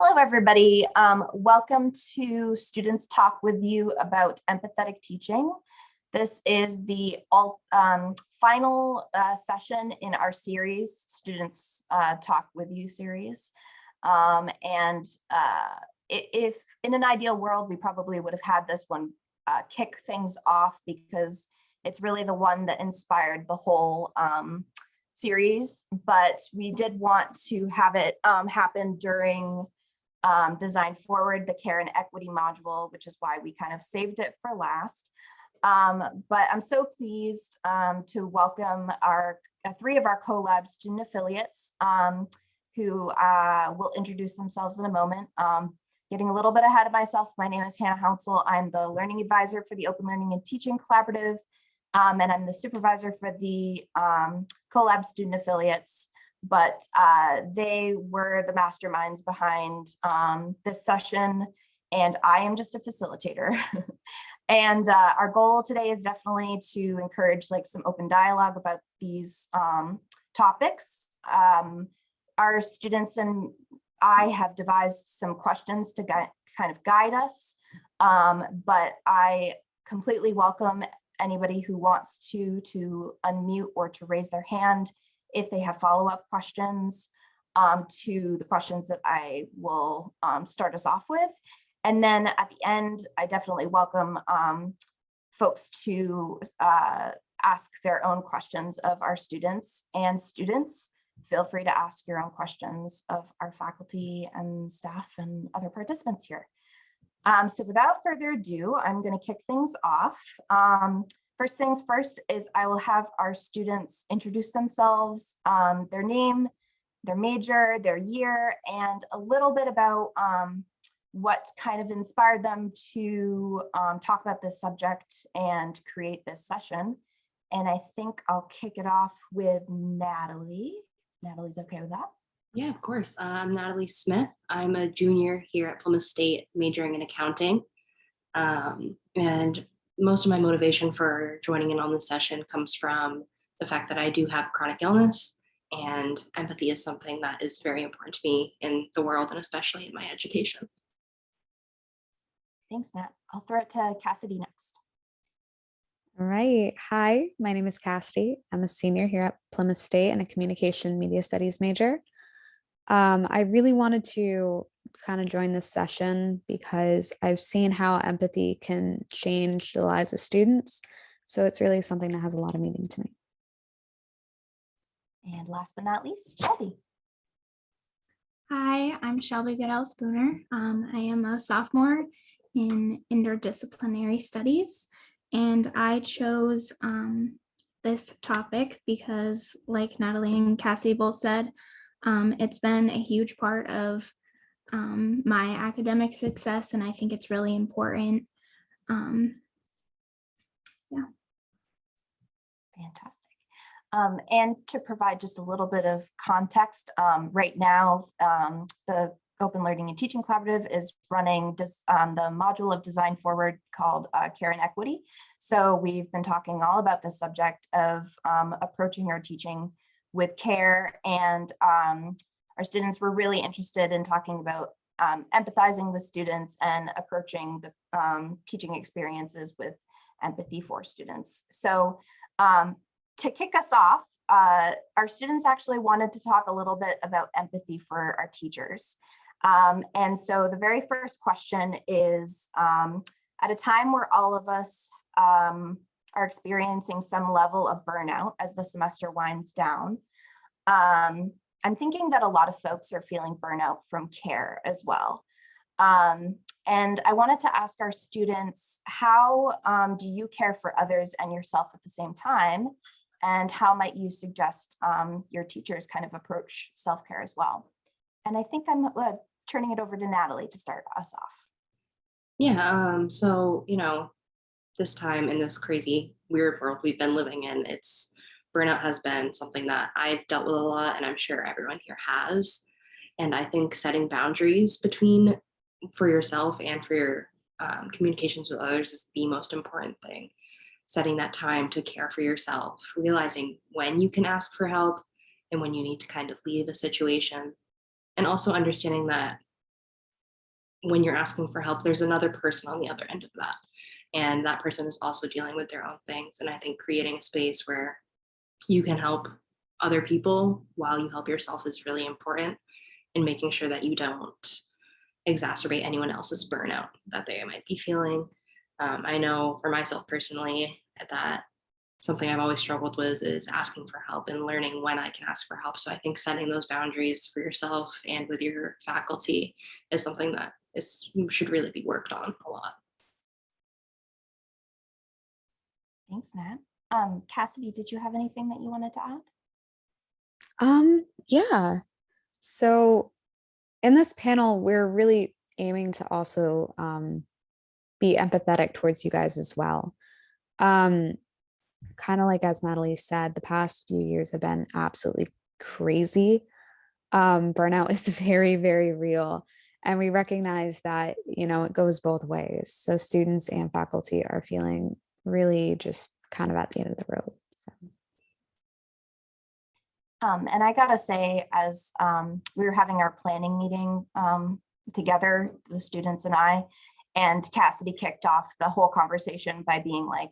Hello, everybody. Um, welcome to Students Talk with you about empathetic teaching. This is the all, um, final uh, session in our series, Students uh, Talk with You series. Um, and uh, if in an ideal world, we probably would have had this one uh, kick things off because it's really the one that inspired the whole um, series, but we did want to have it um, happen during um, Design Forward, the Care and Equity module, which is why we kind of saved it for last. Um, but I'm so pleased um, to welcome our uh, three of our CoLab student affiliates um, who uh, will introduce themselves in a moment. Um, getting a little bit ahead of myself, my name is Hannah Hounsel. I'm the learning advisor for the Open Learning and Teaching Collaborative, um, and I'm the supervisor for the CoLab student affiliates. But uh, they were the masterminds behind um, this session, and I am just a facilitator. and uh, our goal today is definitely to encourage like some open dialogue about these um, topics. Um, our students and I have devised some questions to kind of guide us, um, but I completely welcome anybody who wants to to unmute or to raise their hand if they have follow-up questions um, to the questions that I will um, start us off with. And then at the end, I definitely welcome um, folks to uh, ask their own questions of our students and students. Feel free to ask your own questions of our faculty and staff and other participants here. Um, so without further ado, I'm going to kick things off. Um, First things first is I will have our students introduce themselves, um, their name, their major, their year, and a little bit about um, what kind of inspired them to um, talk about this subject and create this session. And I think I'll kick it off with Natalie. Natalie's okay with that? Yeah, of course. Uh, I'm Natalie Smith. I'm a junior here at Plymouth State majoring in accounting. Um, and most of my motivation for joining in on this session comes from the fact that I do have chronic illness and empathy is something that is very important to me in the world and especially in my education. Thanks, Nat. I'll throw it to Cassidy next. All right. Hi, my name is Cassidy. I'm a senior here at Plymouth State and a communication media studies major. Um, I really wanted to kind of join this session because I've seen how empathy can change the lives of students. So it's really something that has a lot of meaning to me. And last but not least, Shelby. Hi, I'm Shelby Goodell Spooner. Um, I am a sophomore in interdisciplinary studies, and I chose um, this topic because, like Natalie and Cassie both said, um, it's been a huge part of um, my academic success, and I think it's really important. Um, yeah. Fantastic. Um, and to provide just a little bit of context, um, right now, um, the Open Learning and Teaching Collaborative is running um, the module of Design Forward called uh, Care and Equity. So we've been talking all about the subject of um, approaching our teaching with care and um, our students were really interested in talking about um, empathizing with students and approaching the um, teaching experiences with empathy for students. So um, to kick us off, uh, our students actually wanted to talk a little bit about empathy for our teachers. Um, and so the very first question is, um, at a time where all of us um, are experiencing some level of burnout as the semester winds down, I'm thinking that a lot of folks are feeling burnout from care as well. Um, and I wanted to ask our students, how um, do you care for others and yourself at the same time? And how might you suggest um, your teachers kind of approach self-care as well? And I think I'm uh, turning it over to Natalie to start us off. Yeah, um, so, you know, this time in this crazy, weird world we've been living in, it's burnout has been something that I've dealt with a lot and I'm sure everyone here has. And I think setting boundaries between for yourself and for your um, communications with others is the most important thing. Setting that time to care for yourself, realizing when you can ask for help and when you need to kind of leave a situation. And also understanding that when you're asking for help, there's another person on the other end of that. And that person is also dealing with their own things. And I think creating a space where you can help other people while you help yourself is really important in making sure that you don't exacerbate anyone else's burnout that they might be feeling. Um, I know for myself personally that something I've always struggled with is asking for help and learning when I can ask for help. So I think setting those boundaries for yourself and with your faculty is something that is should really be worked on a lot. Thanks, Nat. Um, Cassidy, did you have anything that you wanted to add? Um, yeah. So in this panel, we're really aiming to also um, be empathetic towards you guys as well. Um, kind of like as Natalie said, the past few years have been absolutely crazy. Um, burnout is very, very real. And we recognize that, you know, it goes both ways. So students and faculty are feeling really just kind of at the end of the road. So. Um, and I gotta say, as um, we were having our planning meeting um, together, the students and I, and Cassidy kicked off the whole conversation by being like,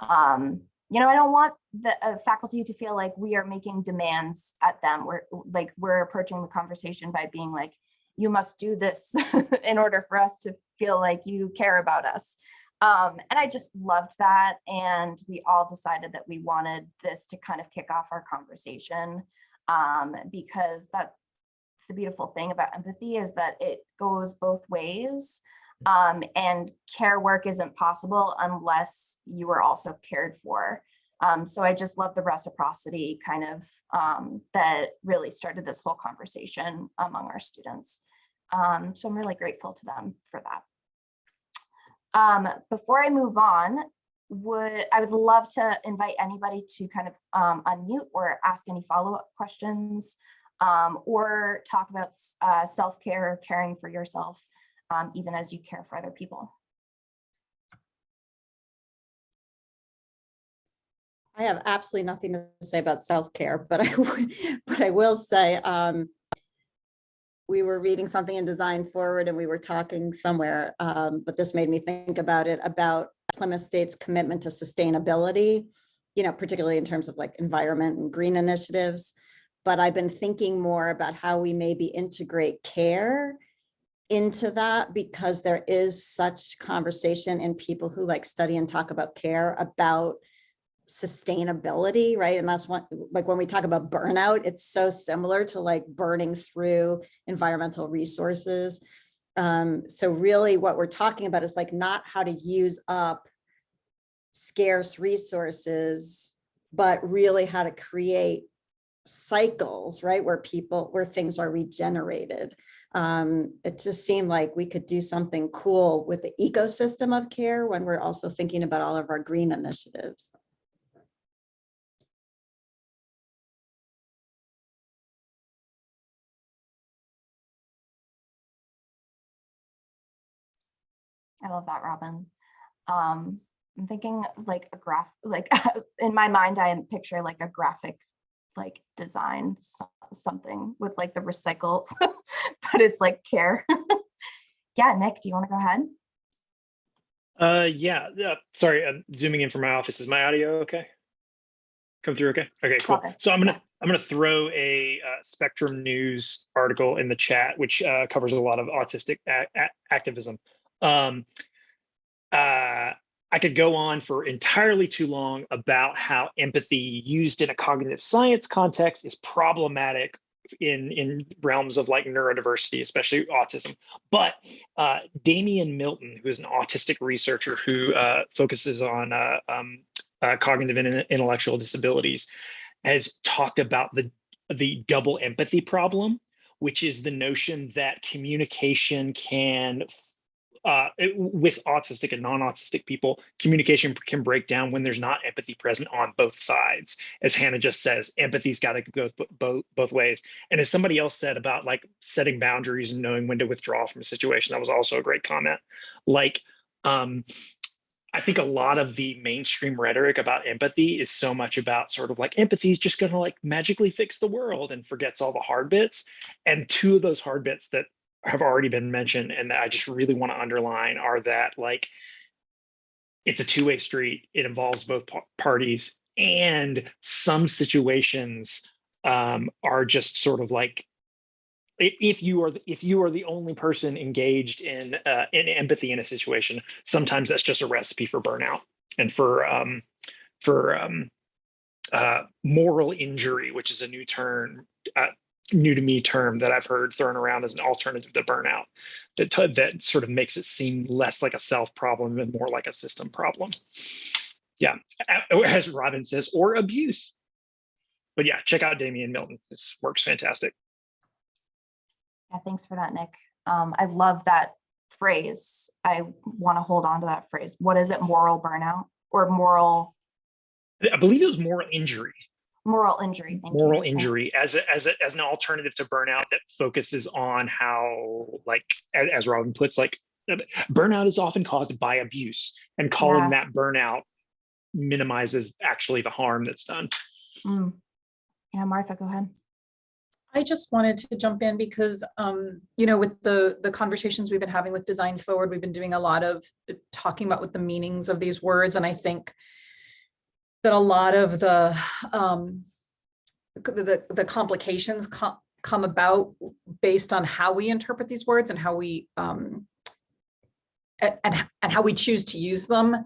um, you know, I don't want the uh, faculty to feel like we are making demands at them. We're like, we're approaching the conversation by being like, you must do this in order for us to feel like you care about us. Um, and I just loved that. And we all decided that we wanted this to kind of kick off our conversation um, because that's the beautiful thing about empathy is that it goes both ways. Um, and care work isn't possible unless you are also cared for. Um, so I just love the reciprocity kind of um, that really started this whole conversation among our students. Um, so I'm really grateful to them for that. Um, before I move on, would I would love to invite anybody to kind of um, unmute or ask any follow-up questions um, or talk about uh, self-care, caring for yourself, um, even as you care for other people. I have absolutely nothing to say about self-care, but I, but I will say, um, we were reading something in Design Forward and we were talking somewhere, um, but this made me think about it, about Plymouth State's commitment to sustainability, you know, particularly in terms of like environment and green initiatives. But I've been thinking more about how we maybe integrate care into that because there is such conversation in people who like study and talk about care about sustainability, right? And that's one, like when we talk about burnout, it's so similar to like burning through environmental resources. Um, so really what we're talking about is like not how to use up scarce resources, but really how to create cycles, right? Where people, where things are regenerated. Um, it just seemed like we could do something cool with the ecosystem of care when we're also thinking about all of our green initiatives. I love that, Robin. Um, I'm thinking like a graph, like in my mind, I picture like a graphic like design, something with like the recycle, but it's like care. Yeah, Nick, do you want to go ahead? Uh, yeah, yeah, sorry, I'm zooming in from my office. Is my audio okay? Come through okay? Okay, cool. So I'm gonna, I'm gonna throw a uh, Spectrum News article in the chat, which uh, covers a lot of autistic activism. Um, uh, I could go on for entirely too long about how empathy used in a cognitive science context is problematic in in realms of like neurodiversity, especially autism. But uh, Damian Milton, who is an autistic researcher who uh, focuses on uh, um, uh, cognitive and intellectual disabilities, has talked about the the double empathy problem, which is the notion that communication can uh, it- with autistic and non-autistic people, communication can break down when there's not empathy present on both sides. As Hannah just says, empathy's got to go both, both both ways. And as somebody else said about like setting boundaries and knowing when to withdraw from a situation, that was also a great comment. Like, um, I think a lot of the mainstream rhetoric about empathy is so much about sort of like empathy is just going to like magically fix the world and forgets all the hard bits. And two of those hard bits that have already been mentioned and that I just really want to underline are that like it's a two-way street. It involves both parties and some situations um, are just sort of like if you are the- if you are the only person engaged in uh, in empathy in a situation, sometimes that's just a recipe for burnout and for um, for um, uh, moral injury, which is a new term, uh, new to me term that I've heard thrown around as an alternative to burnout. That t- that sort of makes it seem less like a self problem and more like a system problem. Yeah, as Robin says, or abuse. But yeah, check out Damian Milton. This work's fantastic. Yeah, thanks for that, Nick. Um, I love that phrase. I want to hold on to that phrase. What is it? Moral burnout or moral, I believe it was moral injury. Moral injury? Thank you. moral Thank- injury as a, as a, as an alternative to burnout that focuses on how like as, as Robin puts like burnout is often caused by abuse and calling Yeah. that burnout minimizes actually the harm that's done. Mm. Yeah, Martha, go ahead. I just wanted to jump in because, um, you know, with the, the conversations we've been having with Design Forward, we've been doing a lot of uh, talking about what the meanings of these words. And I think that a lot of the, um, the, the complications come, come about based on how we interpret these words and how we, um, and, and how we choose to use them.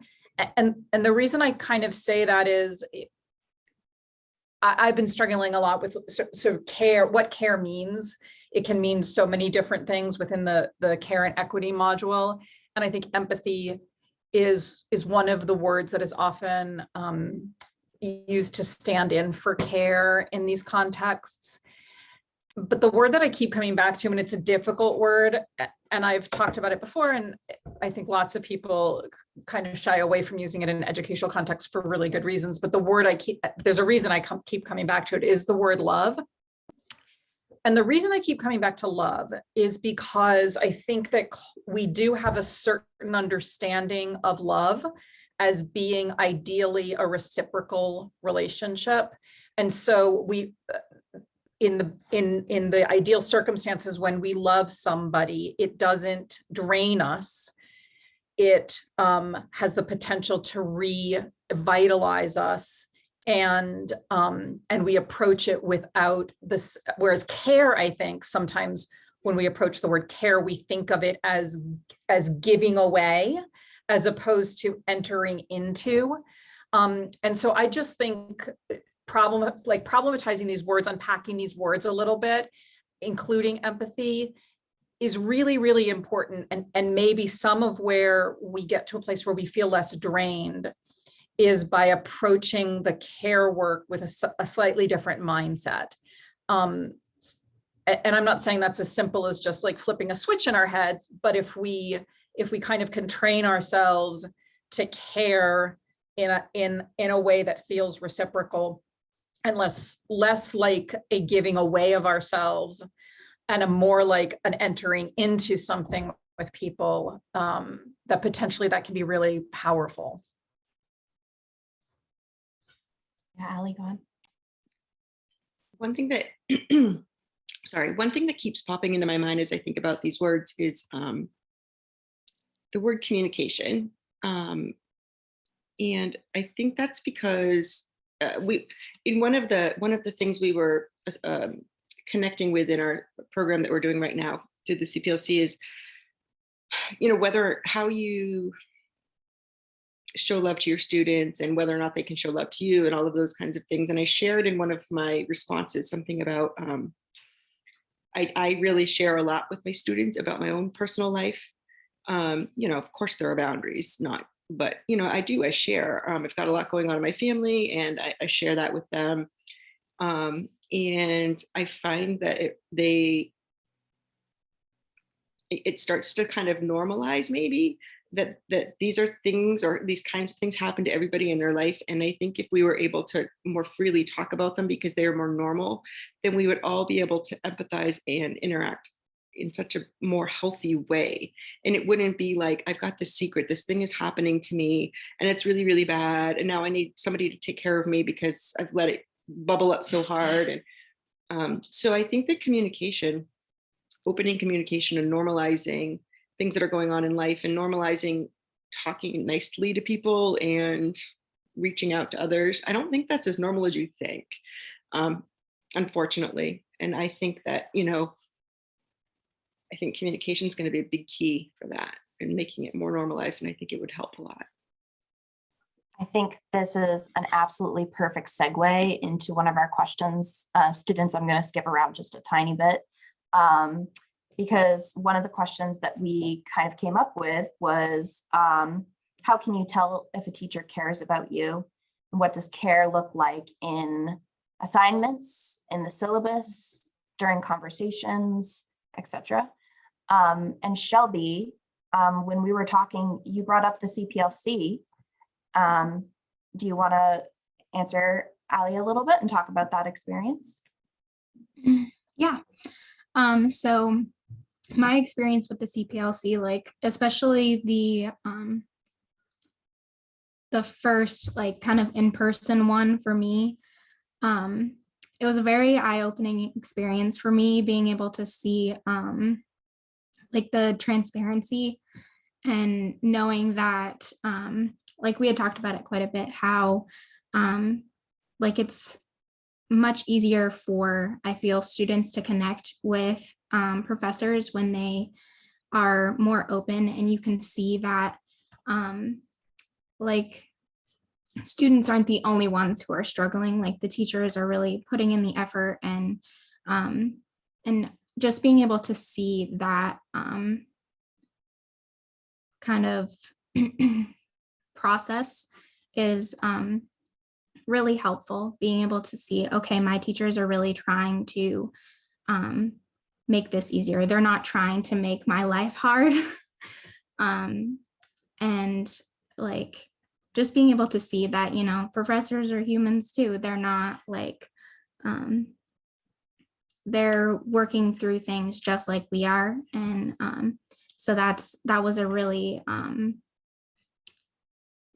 And, and the reason I kind of say that is I, I've been struggling a lot with so, so care, what care means. It can mean so many different things within the, the care and equity module. And I think empathy is, is one of the words that is often um, used to stand in for care in these contexts. But the word that I keep coming back to, and it's a difficult word, and I've talked about it before, and I think lots of people kind of shy away from using it in educational context for really good reasons. But the word I keep, there's a reason I keep coming back to it is the word love. And the reason I keep coming back to love is because I think that we do have a certain understanding of love as being ideally a reciprocal relationship. And so we, uh, in the, in, in the ideal circumstances, when we love somebody, it doesn't drain us it um, has the potential to revitalize us and um, and we approach it without this whereas care i think sometimes when we approach the word care we think of it as as giving away as opposed to entering into um, and so i just think problem like problematizing these words unpacking these words a little bit including empathy is really, really important. And, and maybe some of where we get to a place where we feel less drained is by approaching the care work with a slightly different mindset. Um, and I'm not saying that's as simple as just like flipping a switch in our heads, but if we, if we kind of can train ourselves to care in a, in, in a way that feels reciprocal and less, less like a giving away of ourselves and a more like an entering into something with people um, that potentially that can be really powerful. Yeah, Ali, go on. One thing that, sorry, one thing that keeps popping into my mind as I think about these words is um, the word communication. Um, and I think that's because uh, we, in one of the, one of the things we were um, connecting with in our program that we're doing right now through the CPLC is, you know, whether, how you show love to your students and whether or not they can show love to you and all of those kinds of things. And I shared in one of my responses something about um, I, I really share a lot with my students about my own personal life. Um, you know, of course there are boundaries, not, but you know, I do, I share. Um, I've got a lot going on in my family and I, I share that with them. Um, and I find that it, they, it it starts to kind of normalize maybe that that these are things or these kinds of things happen to everybody in their life and i think if we were able to more freely talk about them because they are more normal then we would all be able to empathize and interact in such a more healthy way. And it wouldn't be like i've got this secret. This thing is happening to me and it's really really bad and now i need somebody to take care of me because i've let it bubble up so hard. And um, so i think that communication opening communication and normalizing things that are going on in life and normalizing talking nicely to people and reaching out to others. I don't think that's as normal as you think, um, unfortunately. And I think that, you know, I think communication is going to be a big key for that and making it more normalized. And I think it would help a lot. I think this is an absolutely perfect segue into one of our questions. Uh, students, I'm going to skip around just a tiny bit. Um, because one of the questions that we kind of came up with was, um, how can you tell if a teacher cares about you? And what does care look like in assignments, in the syllabus, during conversations, etc. Um, and Shelby, um, when we were talking, you brought up the CPLC. Um, do you want to answer Ali a little bit and talk about that experience? Yeah. Um, so my experience with the CPLC, like especially the um, the first like kind of in-person one for me, um, it was a very eye-opening experience for me being able to see um, like the transparency and knowing that um, like we had talked about it quite a bit, how um, like it's much easier for, I feel, students to connect with um, professors when they are more open and you can see that um, like students aren't the only ones who are struggling, like the teachers are really putting in the effort and um, and just being able to see that um, kind of process is um, really helpful being able to see, okay, my teachers are really trying to um, make this easier. They're not trying to make my life hard. um, and like just being able to see that, you know, professors are humans too. They're not like, um, they're working through things just like we are. And um, so that's, that was a really um,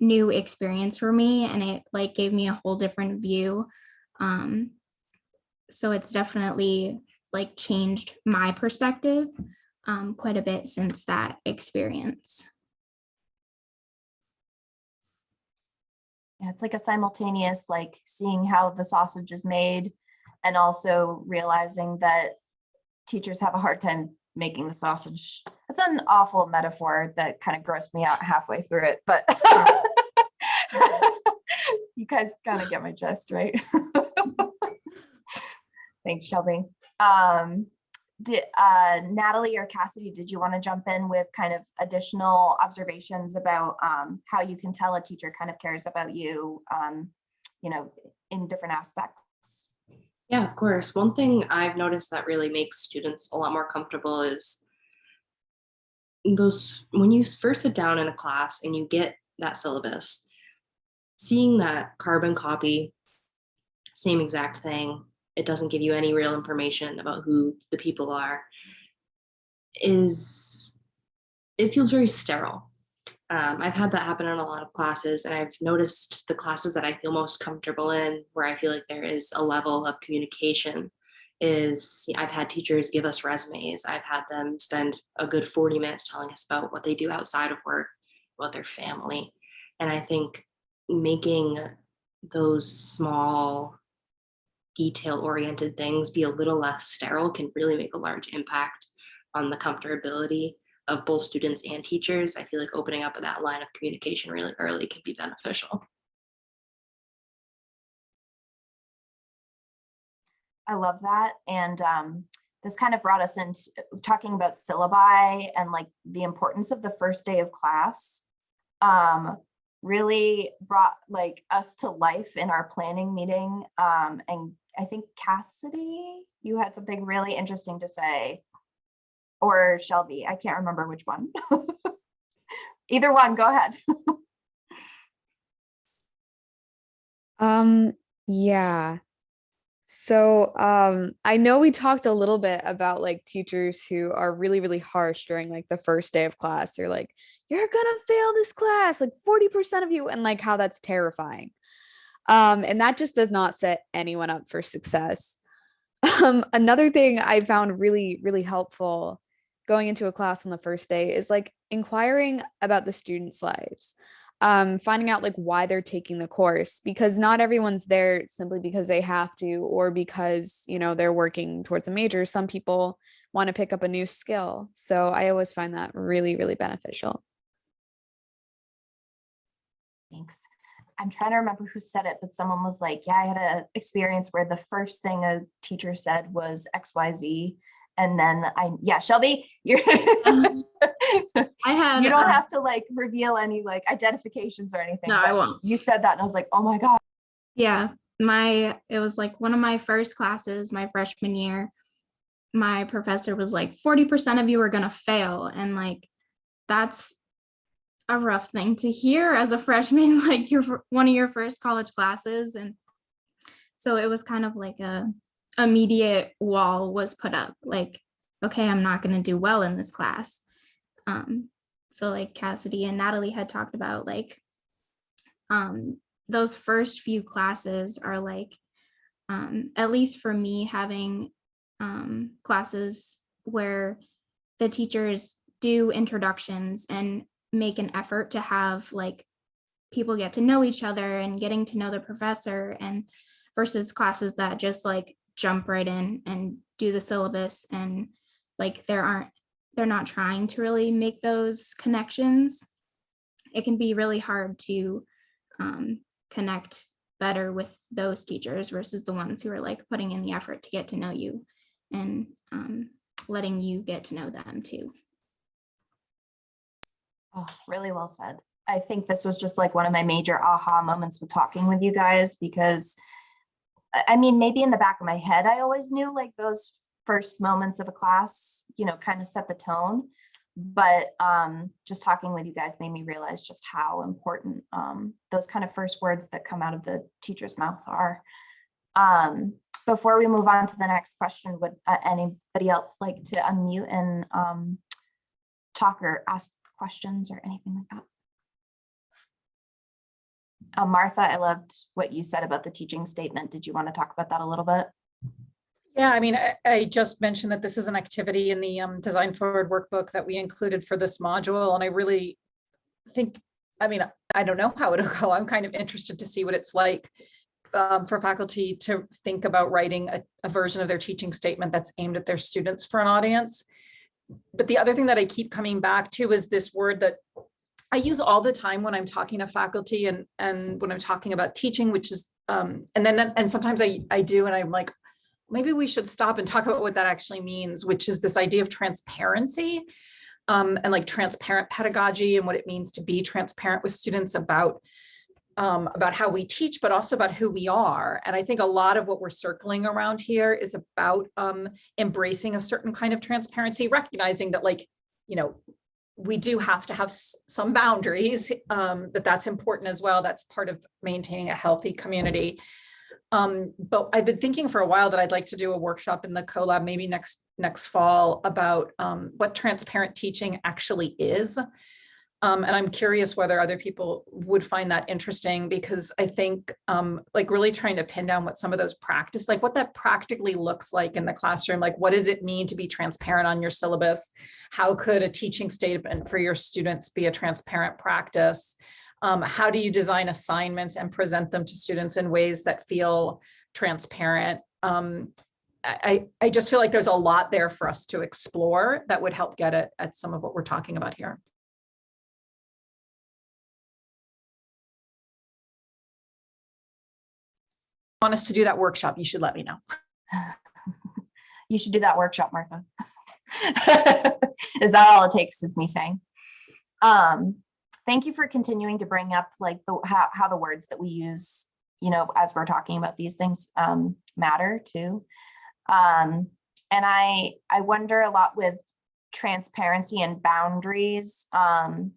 new experience for me and it like gave me a whole different view. Um, so it's definitely like changed my perspective um, quite a bit since that experience. Yeah, it's like a simultaneous, like seeing how the sausage is made and also realizing that teachers have a hard time making the sausage. That's an awful metaphor that kind of grossed me out halfway through it, but you guys kind of get my gist, right? Thanks, Shelby. Um, did uh, Natalie or Cassidy, did you want to jump in with kind of additional observations about um, how you can tell a teacher kind of cares about you, um, you know, in different aspects? Yeah, of course. One thing I've noticed that really makes students a lot more comfortable is those when you first sit down in a class and you get that syllabus, seeing that carbon copy, same exact thing, it doesn't give you any real information about who the people are, is it feels very sterile. Um, I've had that happen in a lot of classes and I've noticed the classes that I feel most comfortable in where I feel like there is a level of communication is I've had teachers give us resumes. I've had them spend a good 40 minutes telling us about what they do outside of work, about their family. And I think making those small detail oriented things be a little less sterile can really make a large impact on the comfortability of both students and teachers. I feel like opening up that line of communication really early can be beneficial. I love that. And um, this kind of brought us into talking about syllabi and like the importance of the first day of class. Um, really brought like us to life in our planning meeting. Um, and I think Cassidy, you had something really interesting to say or Shelby, I can't remember which one. Either one, go ahead. Um, yeah. So um, I know we talked a little bit about like teachers who are really, really harsh during like the first day of class. They're like, you're gonna fail this class, like 40% of you, and like how that's terrifying. Um, and that just does not set anyone up for success. Um, another thing I found really, really helpful going into a class on the first day is like inquiring about the students' lives, um, finding out like why they're taking the course because not everyone's there simply because they have to or because you know they're working towards a major. Some people want to pick up a new skill, so I always find that really, really beneficial. Thanks. I'm trying to remember who said it, but someone was like, yeah, I had a experience where the first thing a teacher said was XYZ. And then I, yeah, Shelby, you're, I had. you don't um, have to like reveal any like identifications or anything. No, I won't. You said that and I was like, oh my God. Yeah, my, it was like one of my first classes, my freshman year. My professor was like, forty percent of you are gonna fail, and like, that's a rough thing to hear as a freshman, like your, fir- one of your first college classes, and so it was kind of like a immediate wall was put up, like, okay, I'm not gonna do well in this class. Um, so like Cassidy and Natalie had talked about, like, um, those first few classes are like, um, at least for me, having um, classes where the teachers do introductions and make an effort to have like people get to know each other and getting to know the professor and versus classes that just like jump right in and do the syllabus and like there aren't they're not trying to really make those connections it can be really hard to um, connect better with those teachers versus the ones who are like putting in the effort to get to know you and um, letting you get to know them too. Oh, really well said. I think this was just like one of my major aha moments with talking with you guys because I mean, maybe in the back of my head, I always knew like those first moments of a class, you know, kind of set the tone. But um, just talking with you guys made me realize just how important um, those kind of first words that come out of the teacher's mouth are. Um, before we move on to the next question, would uh, anybody else like to unmute and um, talk or ask questions or anything like that? Uh, Martha, I loved what you said about the teaching statement. Did you want to talk about that a little bit? Yeah, I mean, I, I just mentioned that this is an activity in the um, Design Forward workbook that we included for this module, and I really think, I mean, I don't know how it'll go. I'm kind of interested to see what it's like um, for faculty to think about writing a, a version of their teaching statement that's aimed at their students for an audience. But the other thing that I keep coming back to is this word that I use all the time when I'm talking to faculty and and when I'm talking about teaching, which is um, and then and sometimes I I do and I'm like, maybe we should stop and talk about what that actually means, which is this idea of transparency um, and like transparent pedagogy and what it means to be transparent with students about um, about how we teach, but also about who we are. And I think a lot of what we're circling around here is about um, embracing a certain kind of transparency, recognizing that like, you know, we do have to have some boundaries, um, but that's important as well. That's part of maintaining a healthy community. Um, but I've been thinking for a while that I'd like to do a workshop in the CoLab maybe next next fall about um, what transparent teaching actually is. Um, and I'm curious whether other people would find that interesting because I think um, like really trying to pin down what some of those practice, like what that practically looks like in the classroom, like what does it mean to be transparent on your syllabus? How could a teaching statement for your students be a transparent practice? Um, how do you design assignments and present them to students in ways that feel transparent? Um, I, I just feel like there's a lot there for us to explore that would help get at, at some of what we're talking about here. Want us to do that workshop, you should let me know. You should do that workshop, Martha. Is that all it takes is me saying? Um, thank you for continuing to bring up like the, how, how the words that we use, you know, as we're talking about these things um, matter too. Um, and I, I wonder a lot with transparency and boundaries, um,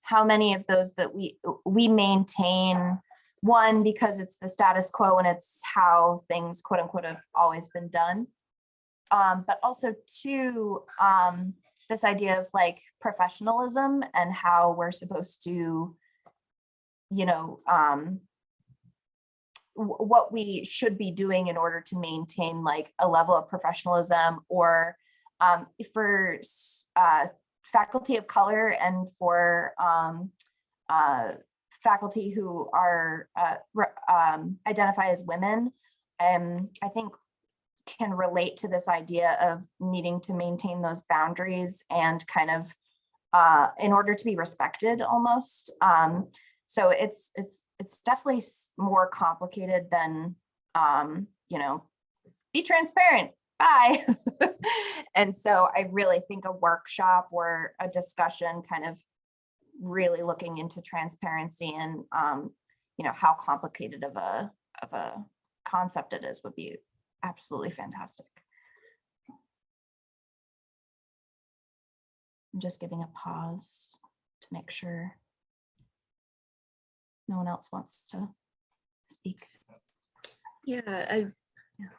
how many of those that we, we maintain one, because it's the status quo and it's how things quote unquote have always been done. Um, but also two, um, this idea of like professionalism and how we're supposed to, you know, um, what we should be doing in order to maintain like a level of professionalism or um, for uh, faculty of color and for um, uh, faculty who are uh, um, identify as women, um, I think can relate to this idea of needing to maintain those boundaries and kind of uh, in order to be respected almost. Um, so it's it's it's definitely more complicated than um, you know, be transparent. Bye. and so I really think a workshop or a discussion kind of really looking into transparency and um, you know, how complicated of a of a concept it is would be absolutely fantastic. I'm just giving a pause to make sure no one else wants to speak. Yeah, I,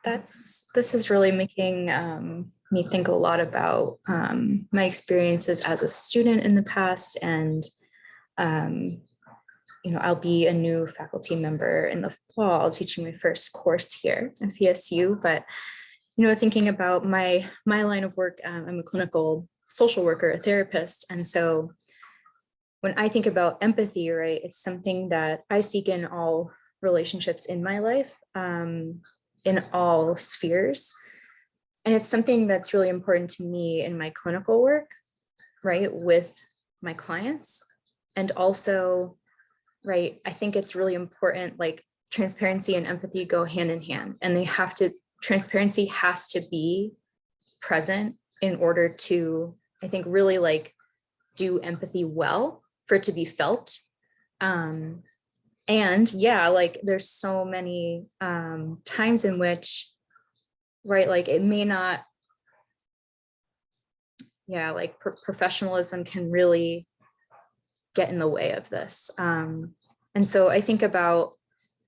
that's, this is really making um, me think a lot about um, my experiences as a student in the past and um, you know, I'll be a new faculty member in the fall, teaching my first course here at PSU, but you know, thinking about my my line of work, um, I'm a clinical social worker, a therapist, and so when I think about empathy, right, it's something that I seek in all relationships in my life, um, in all spheres. And it's something that's really important to me in my clinical work, right, with my clients. And also, right, I think it's really important, like transparency and empathy go hand in hand, and they have to, transparency has to be present in order to, I think, really like do empathy well for it to be felt. Um, and yeah, like there's so many um, times in which, right, like it may not, yeah, like pro- professionalism can really get in the way of this. Um, and so I think about,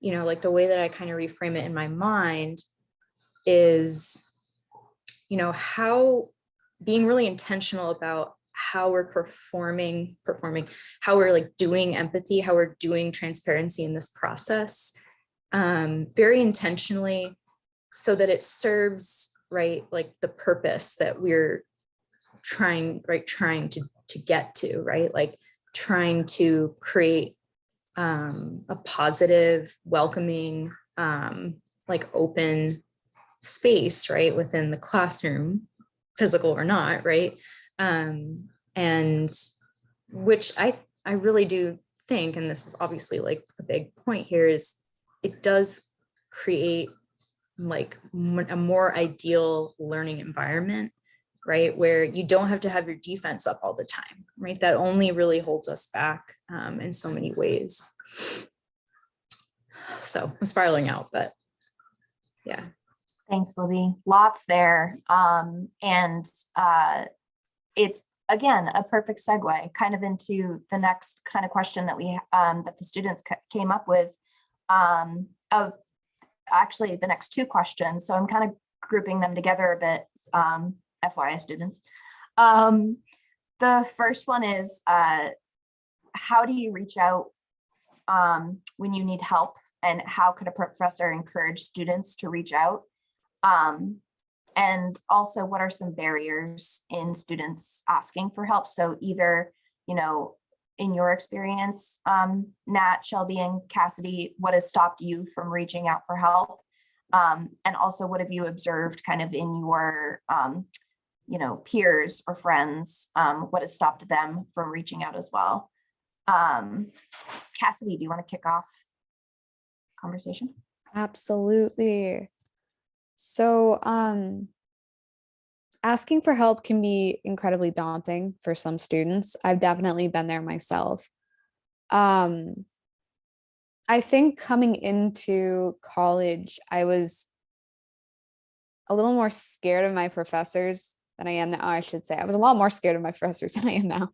you know, like the way that I kind of reframe it in my mind is, you know, how being really intentional about how we're performing, performing, how we're like doing empathy, how we're doing transparency in this process, um, very intentionally so that it serves, right, like the purpose that we're trying, right, trying to, to get to, right? Like trying to create um, a positive, welcoming, um, like open space, right, within the classroom, physical or not, right? Um, and which I, I really do think, and this is obviously like a big point here, is it does create like a more ideal learning environment, right? Where you don't have to have your defense up all the time, right? That only really holds us back um, in so many ways. So I'm spiraling out, but yeah. Thanks, Libby. Lots there. Um, and uh, it's again a perfect segue kind of into the next kind of question that we um, that the students came up with. Um, of actually the next two questions. So I'm kind of grouping them together a bit. Um, FYI, students. Um, the first one is uh, how do you reach out um, when you need help, and how could a professor encourage students to reach out? Um, and also what are some barriers in students asking for help? So either, you know, in your experience, um, Nat, Shelby and Cassidy, what has stopped you from reaching out for help? Um, and also what have you observed kind of in your, um, you know, peers or friends? Um, what has stopped them from reaching out as well? Um, Cassidy, do you want to kick off conversation? Absolutely. So, um, asking for help can be incredibly daunting for some students. I've definitely been there myself. Um, I think coming into college, I was a little more scared of my professors than I am now. I should say I was a lot more scared of my professors than I am now.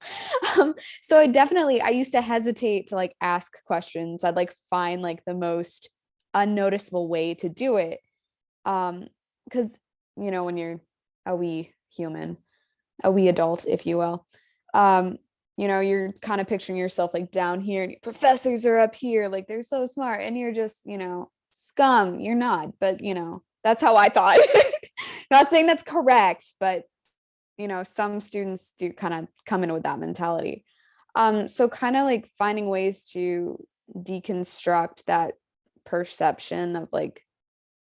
Um, so I definitely I used to hesitate to like ask questions. I'd like find like the most unnoticeable way to do it. Um, because you know when you're a wee human, a wee adult, if you will, um, you know you're kind of picturing yourself like down here, and your professors are up here, like they're so smart, and you're just you know scum, you're not, but you know, that's how I thought. not saying that's correct, but you know, some students do kind of come in with that mentality. Um, so kind of like finding ways to deconstruct that perception of like,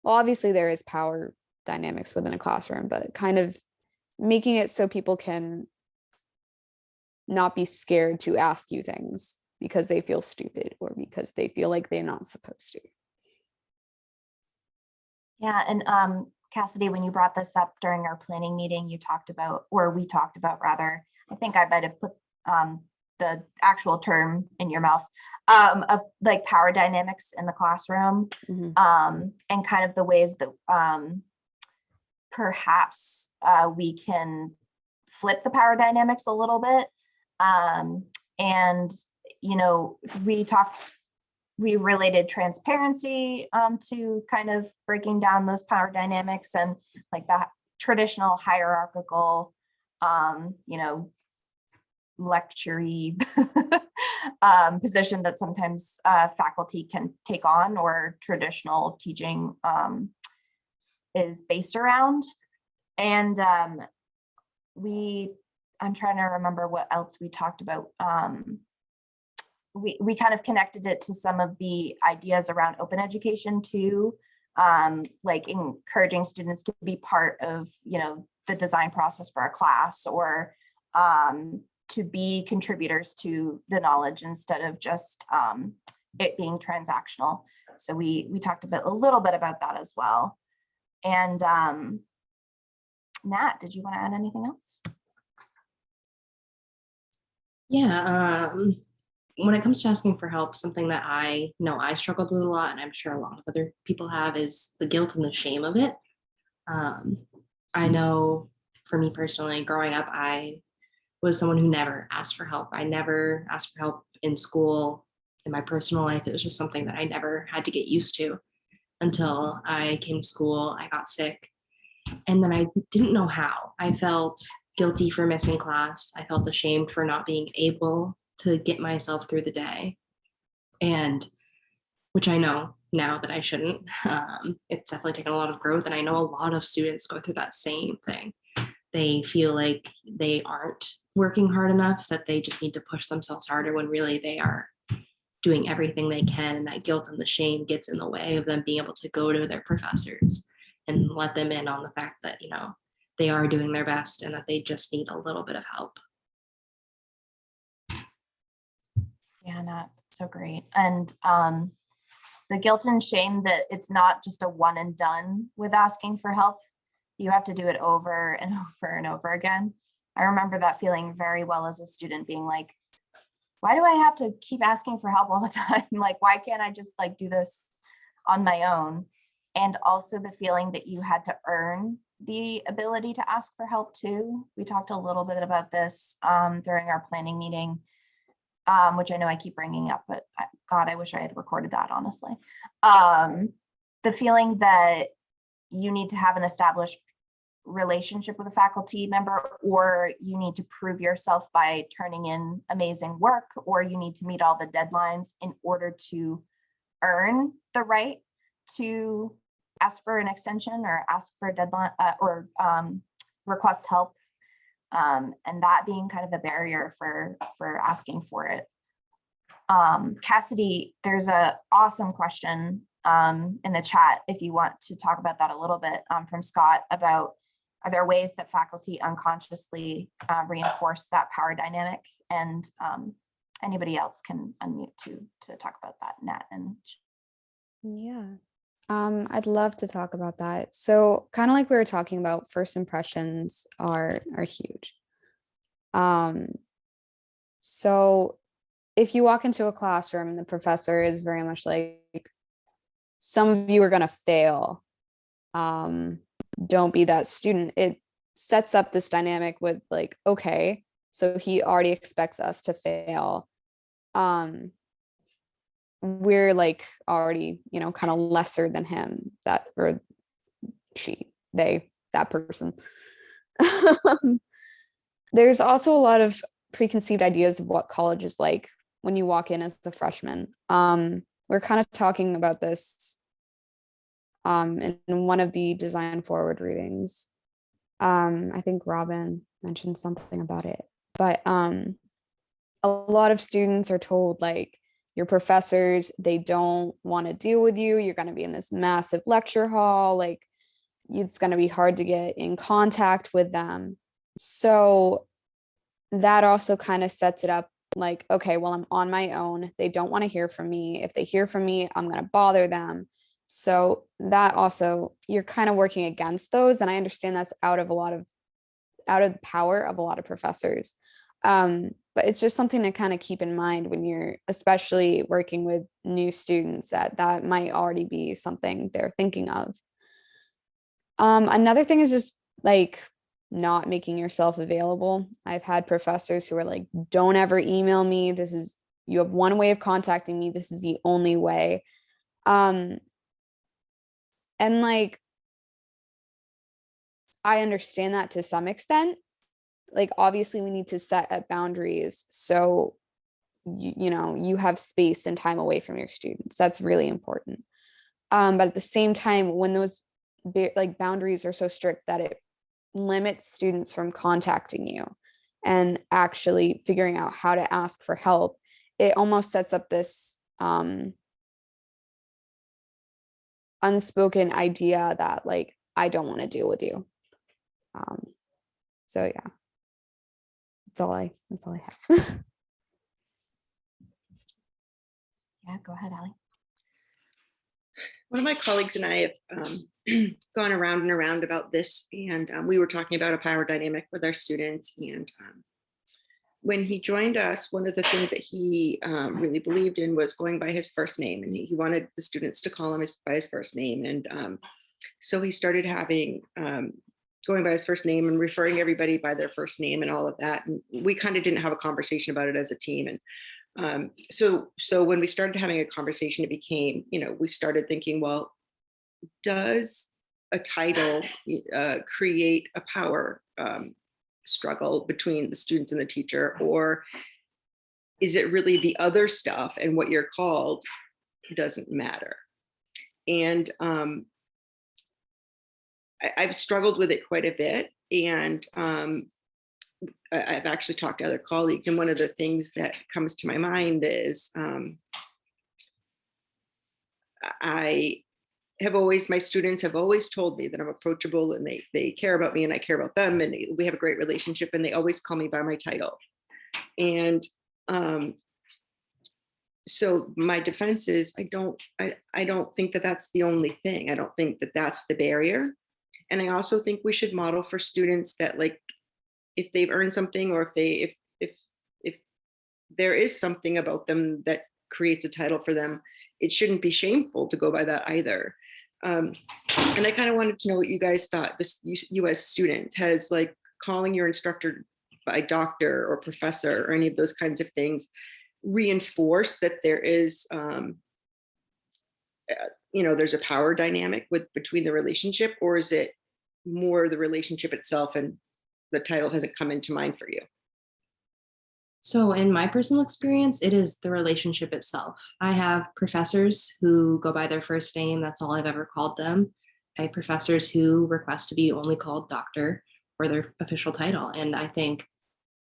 well, obviously there is power dynamics within a classroom, but kind of making it so people can not be scared to ask you things because they feel stupid or because they feel like they're not supposed to. Yeah, and um, Cassidy, when you brought this up during our planning meeting, you talked about, or we talked about rather, I think I might have put um, the actual term in your mouth um, of like power dynamics in the classroom Mhm. um, and kind of the ways that um, perhaps uh, we can flip the power dynamics a little bit. Um, and, you know, we talked, we related transparency um, to kind of breaking down those power dynamics and like that traditional hierarchical, um, you know, lectury um, position that sometimes uh, faculty can take on or traditional teaching um, is based around. And um, we, I'm trying to remember what else we talked about. Um, we, we kind of connected it to some of the ideas around open education too, um, like encouraging students to be part of, you know, the design process for a class or um, to be contributors to the knowledge instead of just um, it being transactional. So we we talked a little bit about that as well. And um, Nat, did you want to add anything else? Yeah, um, when it comes to asking for help, something that I know I struggled with a lot, and I'm sure a lot of other people have, is the guilt and the shame of it. Um, I know for me personally, growing up, I was someone who never asked for help. I never asked for help in school, in my personal life. It was just something that I never had to get used to until I came to school. I got sick, and then I didn't know how. I felt guilty for missing class. I felt ashamed for not being able to get myself through the day. And which I know now that I shouldn't. Um, it's definitely taken a lot of growth. And I know a lot of students go through that same thing. They feel like they aren't working hard enough, that they just need to push themselves harder when really they are doing everything they can. And that guilt and the shame gets in the way of them being able to go to their professors and let them in on the fact that, you know, they are doing their best and that they just need a little bit of help. Yeah, not so great. And um, the guilt and shame that it's not just a one and done with asking for help. You have to do it over and over and over again. I remember that feeling very well as a student being like, why do I have to keep asking for help all the time? Like, why can't I just like do this on my own? And also the feeling that you had to earn the ability to ask for help too. We talked a little bit about this um, during our planning meeting um, which I know I keep bringing up, but I- God, I wish I had recorded that honestly. Um, the feeling that you need to have an established relationship with a faculty member, or you need to prove yourself by turning in amazing work, or you need to meet all the deadlines in order to earn the right to ask for an extension or ask for a deadline uh, or um, request help um, and that being kind of a barrier for for asking for it. Um, Cassidy, there's a awesome question um, in the chat if you want to talk about that a little bit um, from Scott about are there ways that faculty unconsciously uh, reinforce that power dynamic and um, anybody else can unmute to to talk about that Nat and Yeah. Um, I'd love to talk about that. So kind of like we were talking about, first impressions are are huge. Um, so if you walk into a classroom and the professor is very much like, some of you are gonna fail. Um, don't be that student. It sets up this dynamic with like, okay, so he already expects us to fail. Um, we're like already, you know, kind of lesser than him, that or she, they, that person. There's also a lot of preconceived ideas of what college is like when you walk in as a freshman. Um, we're kind of talking about this um, in one of the design forward readings. Um, I think Robin mentioned something about it, but um, a lot of students are told like your professors, they don't want to deal with you. You're going to be in this massive lecture hall. Like it's going to be hard to get in contact with them. So that also kind of sets it up like, okay, well, I'm on my own. They don't want to hear from me. If they hear from me, I'm going to bother them. So that also, you're kind of working against those. And I understand that's out of a lot of, out of the power of a lot of professors. Um, but it's just something to kind of keep in mind when you're especially working with new students that that might already be something they're thinking of. Um, another thing is just like not making yourself available. I've had professors who are like, don't ever email me. This is, you have one way of contacting me. This is the only way. Um, and like, I understand that to some extent. Like, obviously we need to set up boundaries. So, you, you know, you have space and time away from your students. That's really important. Um, but at the same time, when those like boundaries are so strict that it limits students from contacting you and actually figuring out how to ask for help, it almost sets up this um, unspoken idea that like, I don't want to deal with you. Um, so yeah, that's all I, that's all I have. Yeah, go ahead, Ali. One of my colleagues and I have um, gone around and around about this, and um, we were talking about a power dynamic with our students. And um, when he joined us, one of the things that he um, really believed in was going by his first name, and he, he wanted the students to call him his, by his first name. And um, so he started having um, going by his first name and referring everybody by their first name and all of that. And we kind of didn't have a conversation about it as a team. And um, so, so when we started having a conversation, it became, you know, we started thinking, well, does a title uh, create a power um, struggle between the students and the teacher, or is it really the other stuff and what you're called doesn't matter? And um, I, I've struggled with it quite a bit, and um, I- I've actually talked to other colleagues, and one of the things that comes to my mind is um, I have always, my students have always told me that I'm approachable and they, they care about me and I care about them and we have a great relationship and they always call me by my title. And um, so my defense is I don't, I, I don't think that that's the only thing. I don't think that that's the barrier. And I also think we should model for students that like, if they've earned something or if they, if, if, if there is something about them that creates a title for them, it shouldn't be shameful to go by that either. Um, and I kind of wanted to know what you guys thought this U- US students has like calling your instructor by doctor or professor or any of those kinds of things reinforced that there is um, uh, you know there's a power dynamic with between the relationship or is it more the relationship itself and the title hasn't come into mind for you So in my personal experience, it is the relationship itself. I have professors who go by their first name. That's all I've ever called them. I have professors who request to be only called doctor or their official title. And I think,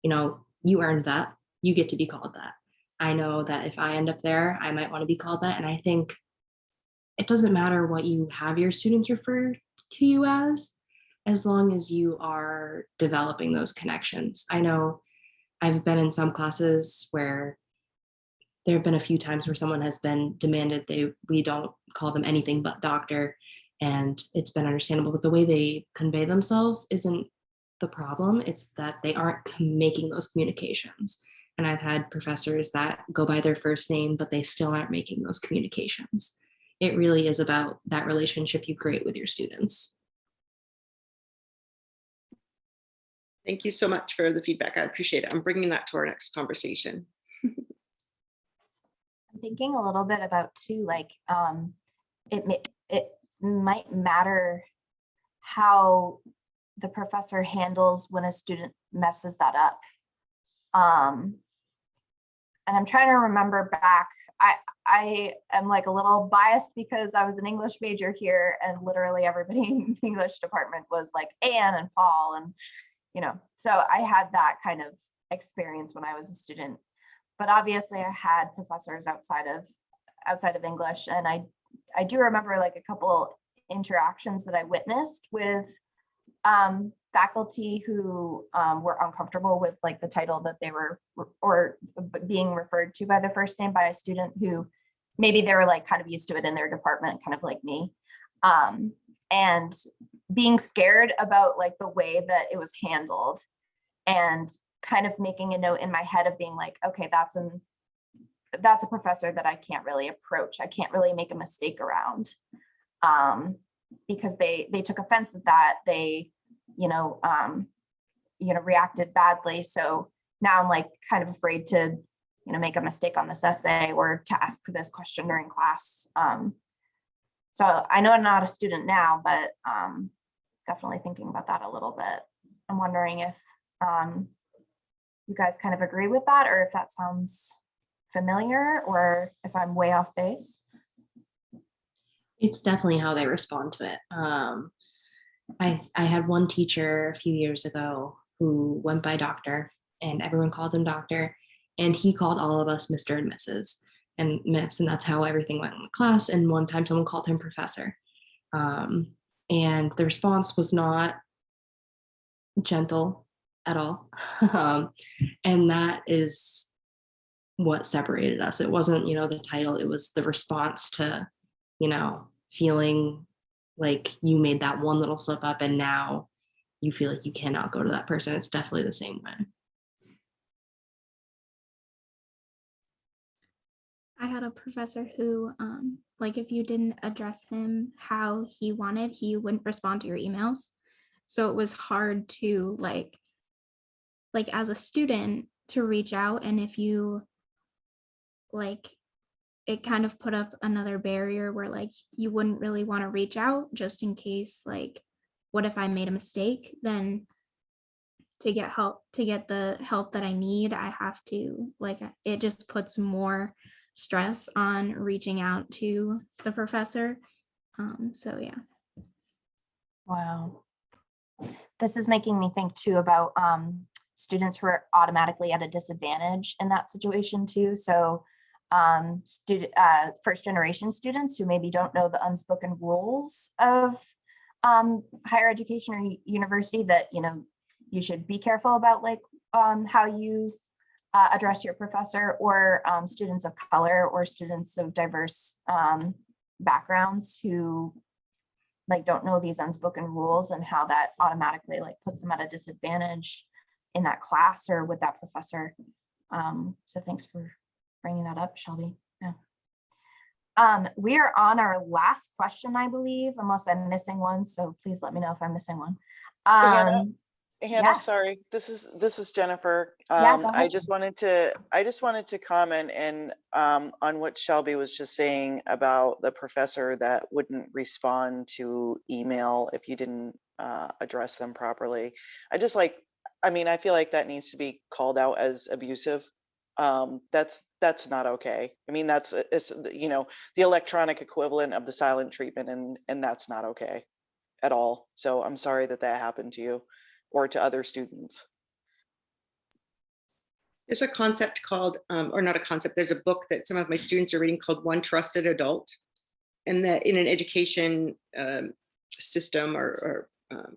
you know, you earned that. You get to be called that. I know that if I end up there, I might want to be called that. And I think it doesn't matter what you have your students refer to you as, as long as you are developing those connections. I know I've been in some classes where there have been a few times where someone has been demanded they we don't call them anything but doctor. And it's been understandable but the way they convey themselves isn't the problem. It's that they aren't making those communications. And i've had professors that go by their first name but they still aren't making those communications. It really is about that relationship you create with your students thank you so much for the feedback i appreciate it i'm bringing that to our next conversation I'm thinking a little bit about too, like, um, it it might matter how the professor handles when a student messes that up. Um, and I'm trying to remember back. I I am like a little biased because I was an English major here, and literally everybody in the English department was like Anne and Paul, and you know, so I had that kind of experience when I was a student. But obviously, I had professors outside of outside of English, and I I do remember like a couple interactions that I witnessed with um, faculty who um, were uncomfortable with like the title that they were or being referred to by the first name by a student who maybe they were like kind of used to it in their department, kind of like me. Um, and being scared about like the way that it was handled and kind of making a note in my head of being like, okay, that's an that's a professor that I can't really approach. I can't really make a mistake around. Um, because they they took offense at that. They, you know, um, you know, reacted badly. So now I'm like kind of afraid to, you know, make a mistake on this essay or to ask this question during class. Um, so I know I'm not a student now, but um, definitely thinking about that a little bit. I'm wondering if um, you guys kind of agree with that or if that sounds familiar or if I'm way off base. It's definitely how they respond to it. Um, I I had one teacher a few years ago who went by doctor, and everyone called him doctor, and he called all of us Mr. and Mrs. and Miss, and that's how everything went in the class. And one time, someone called him professor, um, and the response was not gentle at all, um, and that is what separated us. It wasn't, you know, the title; it was the response to you know, feeling like you made that one little slip up and now you feel like you cannot go to that person. It's definitely the same way. I had a professor who, um, like, if you didn't address him how he wanted, he wouldn't respond to your emails. So it was hard to like, like as a student to reach out, and if you like, it kind of put up another barrier where like you wouldn't really want to reach out just in case like, what if I made a mistake? Then to get help to get the help that I need, I have to like it just puts more stress on reaching out to the professor. Um, so yeah. Wow. This is making me think too about um, students who are automatically at a disadvantage in that situation too. So um, student, uh, first generation students who maybe don't know the unspoken rules of um, higher education or university that, you know, you should be careful about like um, how you uh, address your professor or um, students of color or students of diverse um, backgrounds who like don't know these unspoken rules and how that automatically like puts them at a disadvantage in that class or with that professor. Um, so thanks for bringing that up, Shelby. Yeah. Um, we are on our last question, I believe, unless I'm missing one. So please let me know if I'm missing one. Um, Hannah, yeah. sorry, this is, this is Jennifer. Um, go I just wanted to, I just wanted to comment and, um, on what Shelby was just saying about the professor that wouldn't respond to email if you didn't, uh, address them properly. I just like, I mean, I feel like that needs to be called out as abusive. Um, that's, that's not okay. I mean, that's, it's, you know, the electronic equivalent of the silent treatment and, and that's not okay at all. So I'm sorry that that happened to you or to other students. There's a concept called, um, or not a concept, there's a book that some of my students are reading called One Trusted Adult. And that in an education um, system or, or um,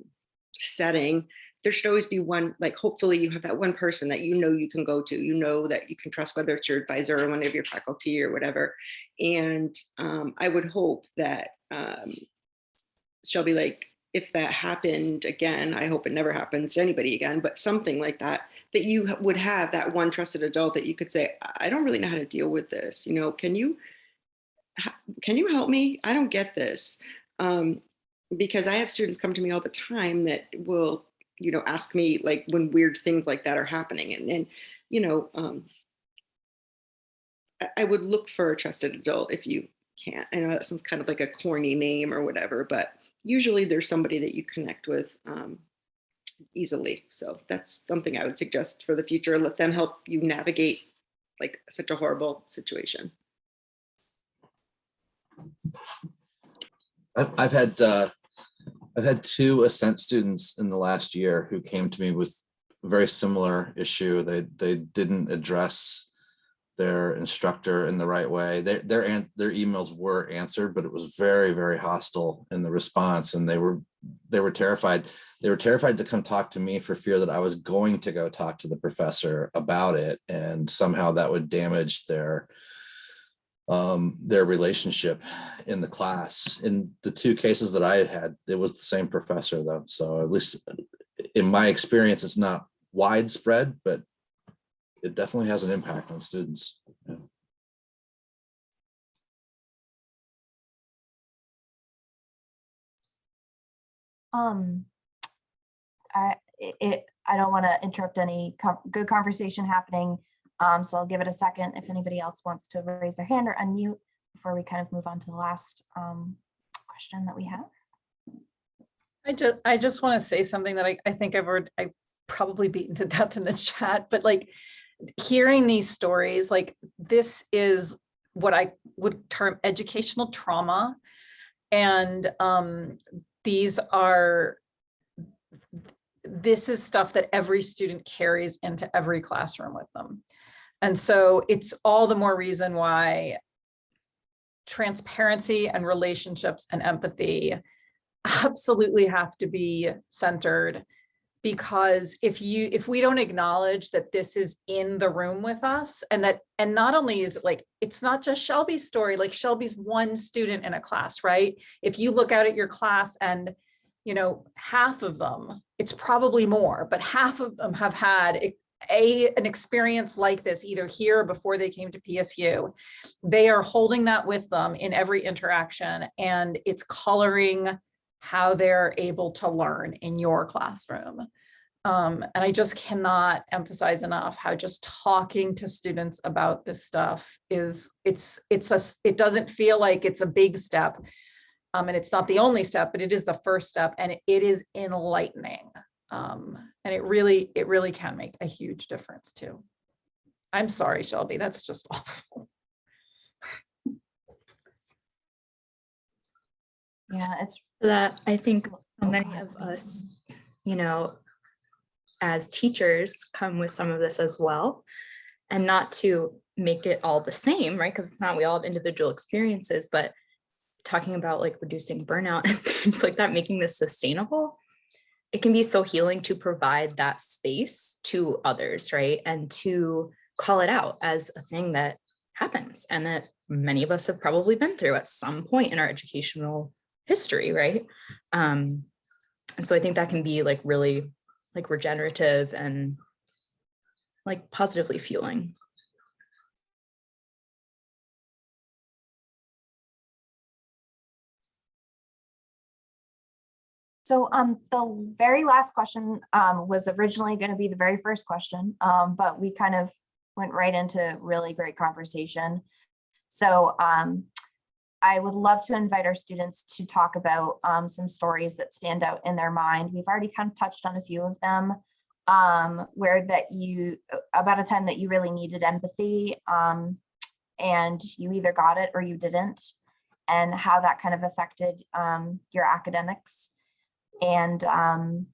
setting, there should always be one, like hopefully you have that one person that you know you can go to, you know that you can trust, whether it's your advisor or one of your faculty or whatever. And um, I would hope that um, Shelby, like, if that happened again, I hope it never happens to anybody again, but something like that, that you would have that one trusted adult that you could say, I don't really know how to deal with this. You know, can you, can you help me? I don't get this. Um, because I have students come to me all the time that will, you know, ask me like when weird things like that are happening. And, and you know, um, I- I would look for a trusted adult if you can't. I know that sounds kind of like a corny name or whatever, but usually there's somebody that you connect with um, easily. So that's something I would suggest for the future. Let them help you navigate like such a horrible situation. I've, had, uh, I've had two Ascent students in the last year who came to me with very similar issue. They, they didn't address their instructor in the right way. Their, their, their emails were answered, but it was very, very hostile in the response and they were, they were terrified. They were terrified to come talk to me for fear that I was going to go talk to the professor about it and somehow that would damage their, um, their relationship in the class. In the two cases that I had, it was the same professor though. So at least in my experience, it's not widespread, but it definitely has an impact on students. Yeah. Um, I, it- it, I don't want to interrupt any co- good conversation happening. Um, so I'll give it a second if anybody else wants to raise their hand or unmute before we kind of move on to the last, um, question that we have. I just, I just want to say something that I, I think I've heard, I probably beaten to death in the chat, but like hearing these stories, like this is what I would term educational trauma. And um, these are, this is stuff that every student carries into every classroom with them. And so it's all the more reason why transparency and relationships and empathy absolutely have to be centered because if you if we don't acknowledge that this is in the room with us and that and not only is it like it's not just Shelby's story like Shelby's one student in a class right? If you look out at your class and you know half of them it's probably more but half of them have had a, an experience like this either here or before they came to PSU they are holding that with them in every interaction and it's coloring how they're able to learn in your classroom. Um, and I just cannot emphasize enough how just talking to students about this stuff is it's it's a it doesn't feel like it's a big step. Um, and it's not the only step, but it is the first step and it is enlightening. Um, and it really, it really can make a huge difference too. I'm sorry, Shelby, that's just awful. Yeah, it's, that I think so many of us, you know, as teachers come with some of this as well. And not to make it all the same, right? Because it's not, we all have individual experiences, but talking about like reducing burnout and things like that, making this sustainable. It can be so healing to provide that space to others, right? And to call it out as a thing that happens and that many of us have probably been through at some point in our educational history, right? Um, and so I think that can be like really like regenerative and like positively fueling. so, um, the very last question, um, was originally going to be the very first question, um, but we kind of went right into really great conversation. So, um, I would love to invite our students to talk about um, some stories that stand out in their mind. We've already kind of touched on a few of them um, where that you, about a time that you really needed empathy um, and you either got it or you didn't and how that kind of affected um, your academics. And um,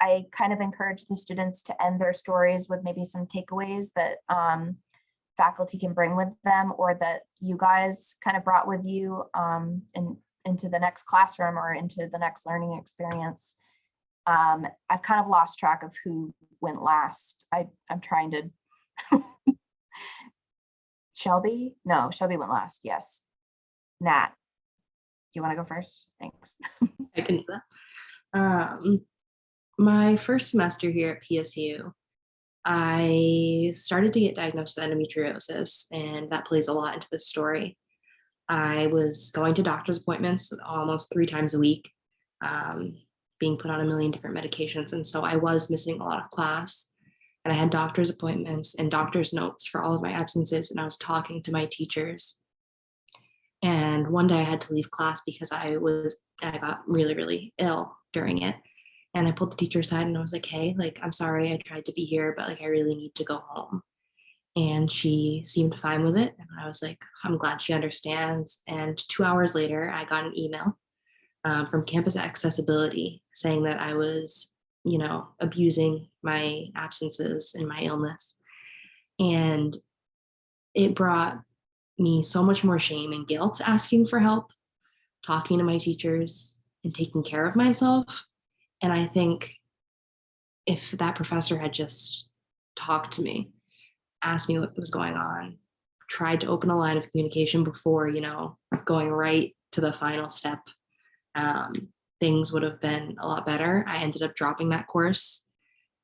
I kind of encourage the students to end their stories with maybe some takeaways that um, faculty can bring with them or that you guys kind of brought with you um, in, into the next classroom or into the next learning experience. Um, I've kind of lost track of who went last. I, I'm trying to. Shelby? No, Shelby went last. Yes. Nat, you want to go first? Thanks. I can do that. Um, my first semester here at PSU, I started to get diagnosed with endometriosis, and that plays a lot into this story. I was going to doctor's appointments almost three times a week, um, being put on a million different medications. And so I was missing a lot of class. And I had doctor's appointments and doctor's notes for all of my absences. And I was talking to my teachers. And one day I had to leave class because I was, I got really, really ill during it. And I pulled the teacher aside and I was like, hey, like, I'm sorry, I tried to be here, but like, I really need to go home. And she seemed fine with it. And I was like, I'm glad she understands. And two hours later, I got an email um, from Campus Accessibility saying that I was, you know, abusing my absences and my illness. And it brought me so much more shame and guilt asking for help, talking to my teachers, and taking care of myself. And I think if that professor had just talked to me, asked me what was going on, tried to open a line of communication before, you know, going right to the final step, um, things would have been a lot better. I ended up dropping that course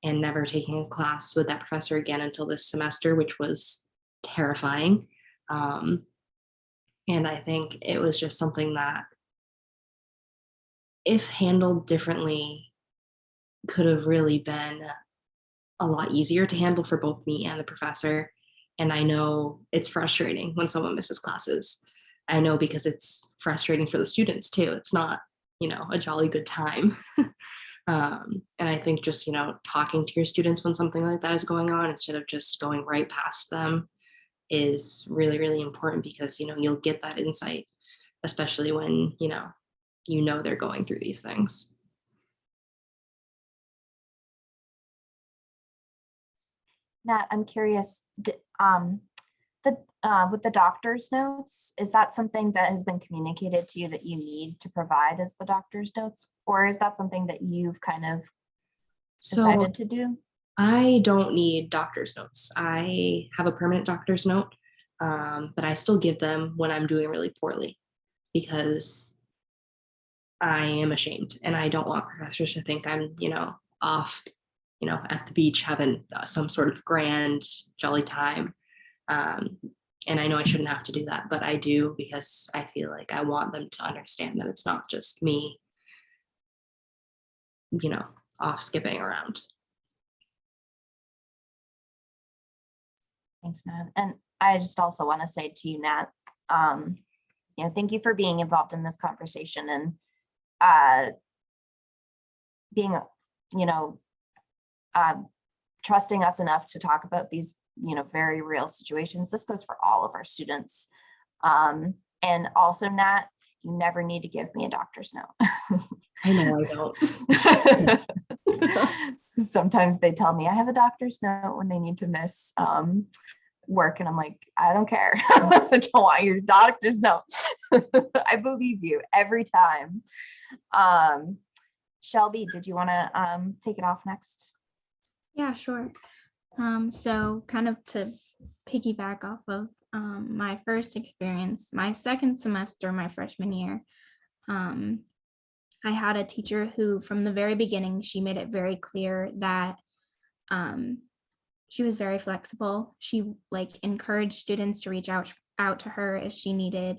and never taking a class with that professor again until this semester, which was terrifying. Um, and I think it was just something that, if handled differently, could have really been a lot easier to handle for both me and the professor. And I know it's frustrating when someone misses classes. I know because it's frustrating for the students too. It's not, you know, a jolly good time. um, and I think just, you know, talking to your students when something like that is going on instead of just going right past them is really, really important because, you know, you'll get that insight, especially when, you know, you know they're going through these things. Nat, I'm curious, um, the, uh, with the doctor's notes, is that something that has been communicated to you that you need to provide as the doctor's notes? Or is that something that you've kind of So decided to do? I don't need doctor's notes. I have a permanent doctor's note, um, but I still give them when I'm doing really poorly because I am ashamed and I don't want professors to think I'm, you know, off, you know, at the beach having uh, some sort of grand jolly time. Um, and I know I shouldn't have to do that, but I do because I feel like I want them to understand that it's not just me, you know, off skipping around. Thanks, Nat. And I just also want to say to you, Nat, um, you know, thank you for being involved in this conversation and uh, being, you know, um, trusting us enough to talk about these, you know, very real situations. This goes for all of our students. Um, and also, Nat, you never need to give me a doctor's note. I know I don't. Sometimes they tell me I have a doctor's note when they need to miss um, work and I'm like, I don't care. I don't want your doctor's note. I believe you every time. Um, Shelby, did you want to um, take it off next? Yeah, sure. Um, so kind of to piggyback off of um, my first experience, my second semester, my freshman year, um, I had a teacher who from the very beginning, she made it very clear that um, she was very flexible. She like encouraged students to reach out out to her if she needed,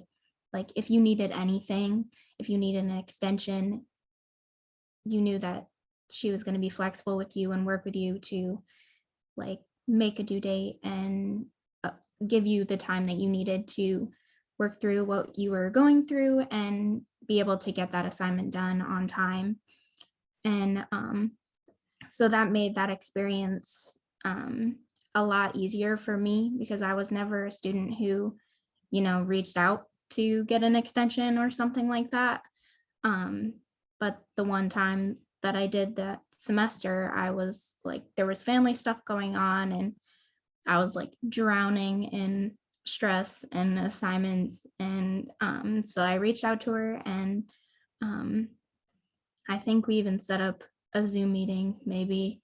like if you needed anything, if you needed an extension, you knew that she was going to be flexible with you and work with you to like make a due date and uh, give you the time that you needed to work through what you were going through and be able to get that assignment done on time. And um, so that made that experience um, a lot easier for me because I was never a student who, you know, reached out to get an extension or something like that. Um, but the one time that I did that semester, I was like, there was family stuff going on and I was like drowning in stress and assignments. And um, so I reached out to her and um, I think we even set up a Zoom meeting maybe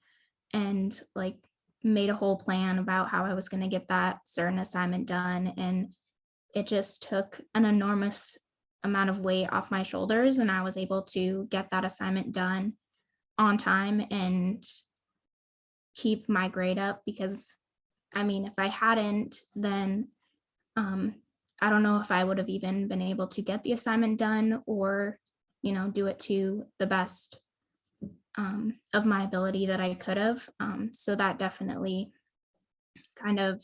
and like made a whole plan about how I was going to get that certain assignment done. And it just took an enormous amount of weight off my shoulders and I was able to get that assignment done on time and keep my grade up because I mean, if I hadn't, then um, I don't know if I would have even been able to get the assignment done or, you know, do it to the best um, of my ability that I could have. Um, so that definitely kind of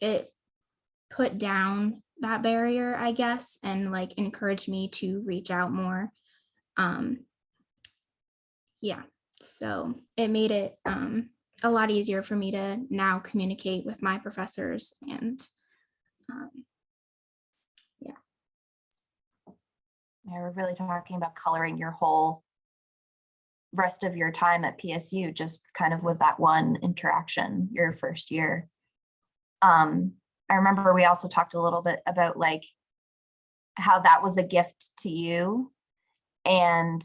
it put down that barrier, I guess, and like encouraged me to reach out more. Um, yeah, so it made it um, a lot easier for me to now communicate with my professors and um, Yeah, we're really talking about coloring your whole rest of your time at PSU, just kind of with that one interaction your first year. Um, I remember we also talked a little bit about like how that was a gift to you. And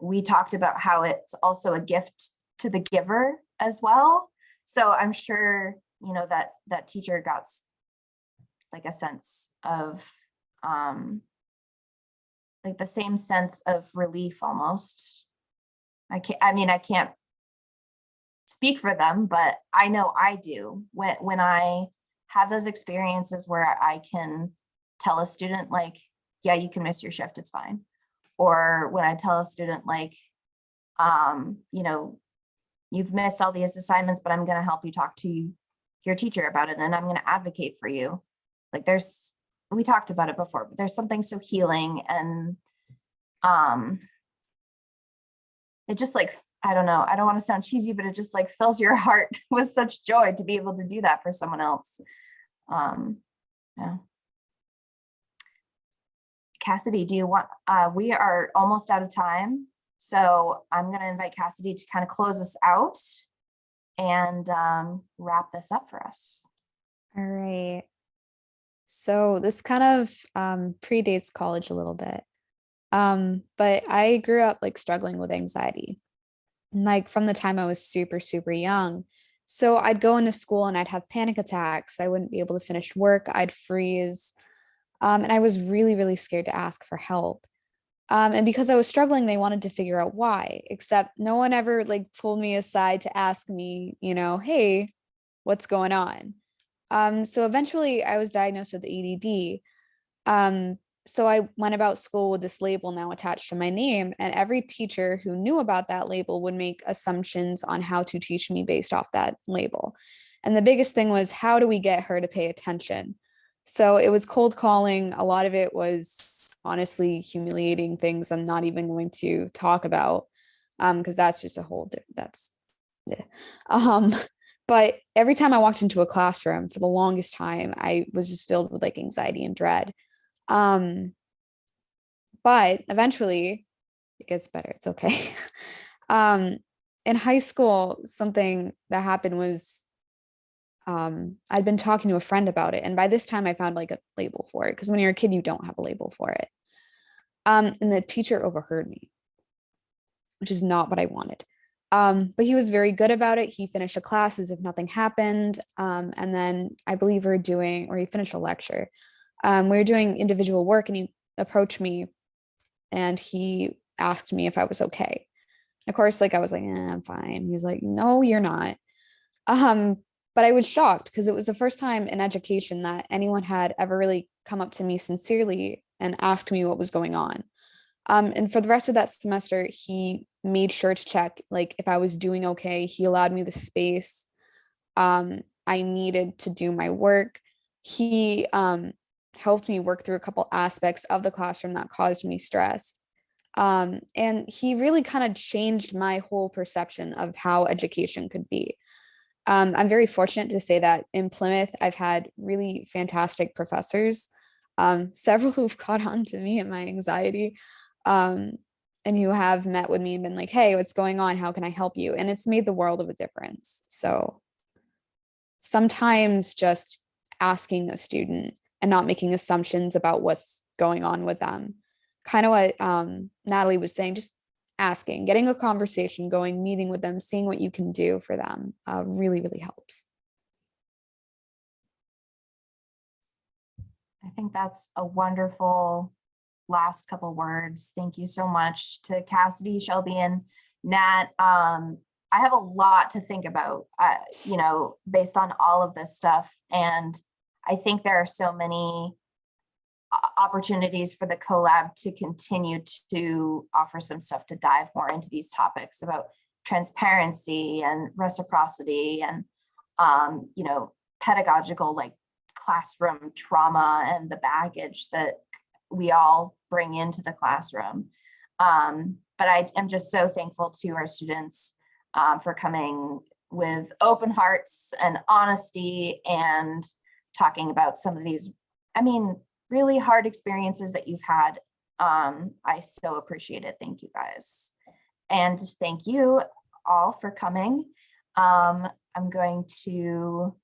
we talked about how it's also a gift to the giver as well. So I'm sure, you know, that that teacher got like a sense of um like the same sense of relief almost. I can't, I mean, I can't speak for them, but I know I do when, when I have those experiences where I can tell a student like, yeah, you can miss your shift, it's fine. Or when I tell a student like, um, you know, you've missed all these assignments, but I'm gonna help you talk to your teacher about it and I'm gonna advocate for you. Like there's we talked about it before, but there's something so healing and um it just like I don't know, I don't want to sound cheesy, but it just like fills your heart with such joy to be able to do that for someone else. Um yeah. Cassidy, do you want, uh, we are almost out of time. So I'm gonna invite Cassidy to kind of close us out and um wrap this up for us. All right. So this kind of um, predates college a little bit. Um, but I grew up like struggling with anxiety, like from the time I was super, super young. So I'd go into school and I'd have panic attacks. I wouldn't be able to finish work. I'd freeze. Um, and I was really, really scared to ask for help. Um, and because I was struggling, they wanted to figure out why, except no one ever like pulled me aside to ask me, you know, hey, what's going on? Um, so eventually I was diagnosed with ADD. Um, so I went about school with this label now attached to my name and every teacher who knew about that label would make assumptions on how to teach me based off that label. And the biggest thing was how do we get her to pay attention? So it was cold calling. A lot of it was honestly humiliating things I'm not even going to talk about um, because that's just a whole that's, yeah. um, but every time I walked into a classroom for the longest time, I was just filled with like anxiety and dread. Um, but eventually it gets better. It's okay. um, in high school, something that happened was um, I'd been talking to a friend about it. And by this time I found like a label for it. Because when you're a kid, you don't have a label for it. Um, and the teacher overheard me, which is not what I wanted. Um, but he was very good about it. He finished a class as if nothing happened. Um, and then I believe we are doing, or he finished a lecture. Um, we were doing individual work and he approached me and he asked me if I was okay. Of course, like I was like, eh, I'm fine. He was like, no, you're not. Um, but I was shocked because it was the first time in education that anyone had ever really come up to me sincerely and asked me what was going on. Um, and for the rest of that semester, he made sure to check like if I was doing okay. He allowed me the space um, I needed to do my work. He um, helped me work through a couple aspects of the classroom that caused me stress. Um, and he really kind of changed my whole perception of how education could be. Um, I'm very fortunate to say that in Plymouth, I've had really fantastic professors, um, several who've caught on to me and my anxiety, um, and who have met with me and been like, hey, what's going on? How can I help you? And it's made the world of a difference. So sometimes just asking a student and not making assumptions about what's going on with them. Kind of what um, Natalie was saying, just asking, getting a conversation going, meeting with them, seeing what you can do for them uh, really, really helps. I think that's a wonderful last couple words. Thank you so much to Cassidy, Shelby, and Nat. Um, I have a lot to think about, uh, you know, based on all of this stuff. And I think there are so many opportunities for the collab to continue to offer some stuff to dive more into these topics about transparency and reciprocity and, um, you know, pedagogical like classroom trauma and the baggage that we all bring into the classroom. Um, but I am just so thankful to our students um, for coming with open hearts and honesty and talking about some of these, I mean, really hard experiences that you've had. Um, I so appreciate it. Thank you guys. And thank you all for coming. Um, I'm going to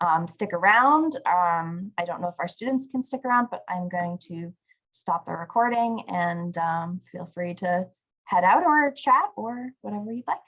um, stick around. Um, I don't know if our students can stick around, but I'm going to stop the recording and um, feel free to head out or chat or whatever you'd like.